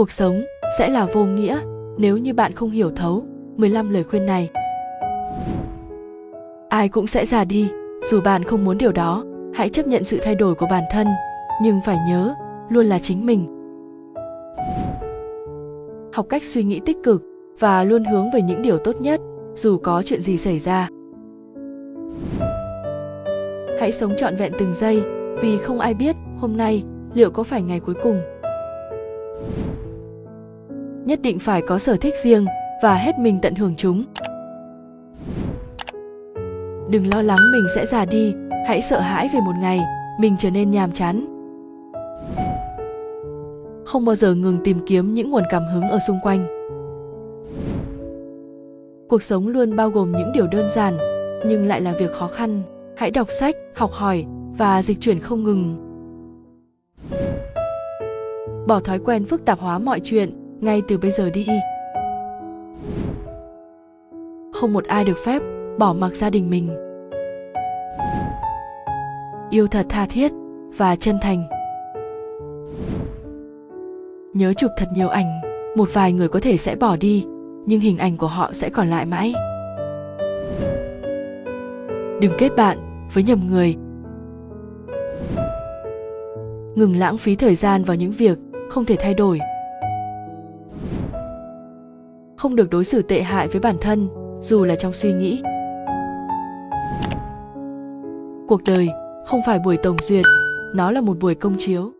cuộc sống sẽ là vô nghĩa nếu như bạn không hiểu thấu 15 lời khuyên này. Ai cũng sẽ già đi, dù bạn không muốn điều đó, hãy chấp nhận sự thay đổi của bản thân, nhưng phải nhớ, luôn là chính mình. Học cách suy nghĩ tích cực và luôn hướng về những điều tốt nhất, dù có chuyện gì xảy ra. Hãy sống trọn vẹn từng giây, vì không ai biết hôm nay liệu có phải ngày cuối cùng nhất định phải có sở thích riêng và hết mình tận hưởng chúng. Đừng lo lắng mình sẽ già đi, hãy sợ hãi về một ngày mình trở nên nhàm chán. Không bao giờ ngừng tìm kiếm những nguồn cảm hứng ở xung quanh. Cuộc sống luôn bao gồm những điều đơn giản, nhưng lại là việc khó khăn. Hãy đọc sách, học hỏi và dịch chuyển không ngừng. Bỏ thói quen phức tạp hóa mọi chuyện ngay từ bây giờ đi. Không một ai được phép bỏ mặc gia đình mình. Yêu thật tha thiết và chân thành. Nhớ chụp thật nhiều ảnh, một vài người có thể sẽ bỏ đi, nhưng hình ảnh của họ sẽ còn lại mãi. Đừng kết bạn với nhầm người. Ngừng lãng phí thời gian vào những việc không thể thay đổi không được đối xử tệ hại với bản thân, dù là trong suy nghĩ. Cuộc đời không phải buổi tổng duyệt, nó là một buổi công chiếu.